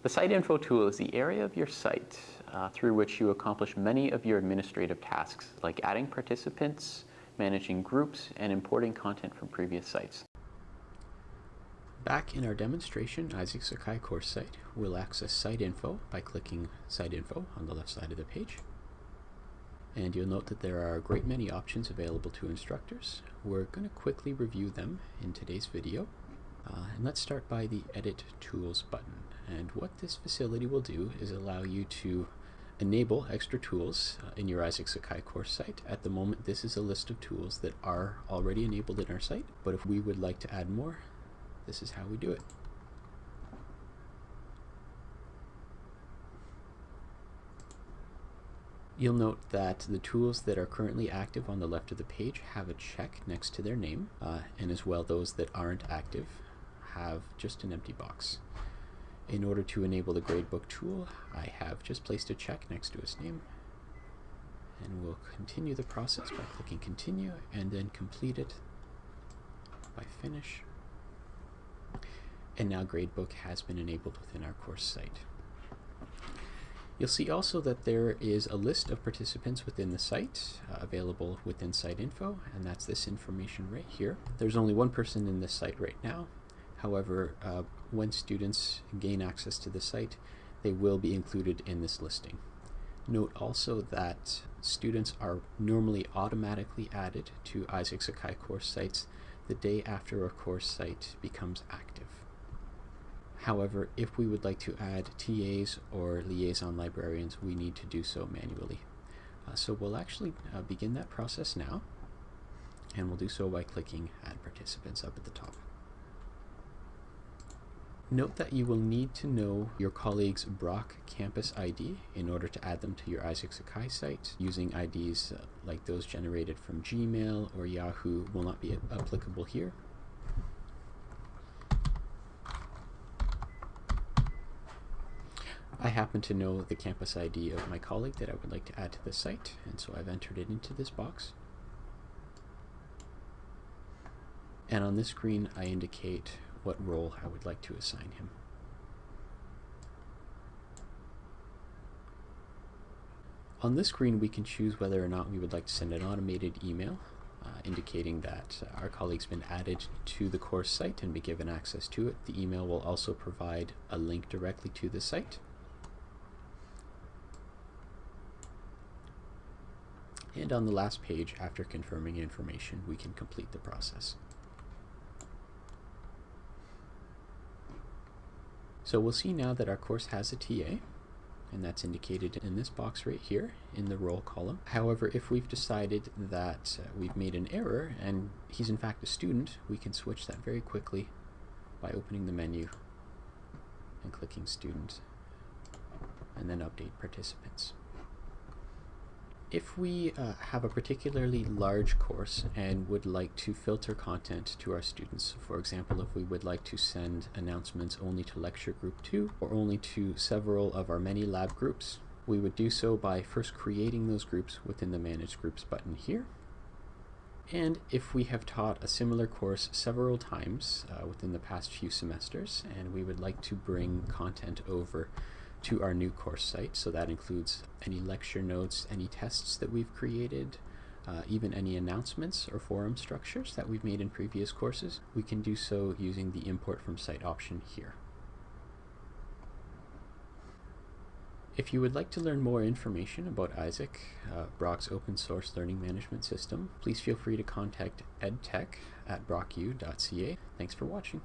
The Site Info tool is the area of your site uh, through which you accomplish many of your administrative tasks, like adding participants, managing groups, and importing content from previous sites. Back in our demonstration Isaak Sakai course site, we'll access Site Info by clicking Site Info on the left side of the page. And you'll note that there are a great many options available to instructors. We're going to quickly review them in today's video. Uh, and let's start by the Edit Tools button. And what this facility will do is allow you to enable extra tools uh, in your Isaak Sakai course site. At the moment, this is a list of tools that are already enabled in our site, but if we would like to add more, this is how we do it. You'll note that the tools that are currently active on the left of the page have a check next to their name, uh, and as well those that aren't active have just an empty box. In order to enable the gradebook tool, I have just placed a check next to its name, and we'll continue the process by clicking continue and then complete it by finish. And now gradebook has been enabled within our course site. You'll see also that there is a list of participants within the site uh, available within site info, and that's this information right here. There's only one person in this site right now. However, uh, when students gain access to the site, they will be included in this listing. Note also that students are normally automatically added to Isaak Sakai course sites the day after a course site becomes active. However, if we would like to add TAs or liaison librarians, we need to do so manually. Uh, so we'll actually uh, begin that process now, and we'll do so by clicking Add Participants up at the top. Note that you will need to know your colleague's Brock campus ID in order to add them to your Isaak Sakai site. Using IDs uh, like those generated from Gmail or Yahoo will not be applicable here. I happen to know the campus ID of my colleague that I would like to add to the site, and so I've entered it into this box. And on this screen, I indicate what role I would like to assign him. On this screen, we can choose whether or not we would like to send an automated email uh, indicating that uh, our colleague's been added to the course site and be given access to it. The email will also provide a link directly to the site. And on the last page, after confirming information, we can complete the process. So we'll see now that our course has a TA, and that's indicated in this box right here in the role column. However, if we've decided that uh, we've made an error and he's in fact a student, we can switch that very quickly by opening the menu and clicking student and then update participants. If we uh, have a particularly large course and would like to filter content to our students, for example, if we would like to send announcements only to lecture group 2 or only to several of our many lab groups, we would do so by first creating those groups within the Manage Groups button here. And if we have taught a similar course several times uh, within the past few semesters and we would like to bring content over to our new course site. So that includes any lecture notes, any tests that we've created, uh, even any announcements or forum structures that we've made in previous courses. We can do so using the import from site option here. If you would like to learn more information about Isaak, uh, Brock's open source learning management system, please feel free to contact edtech at brocku.ca. Thanks for watching.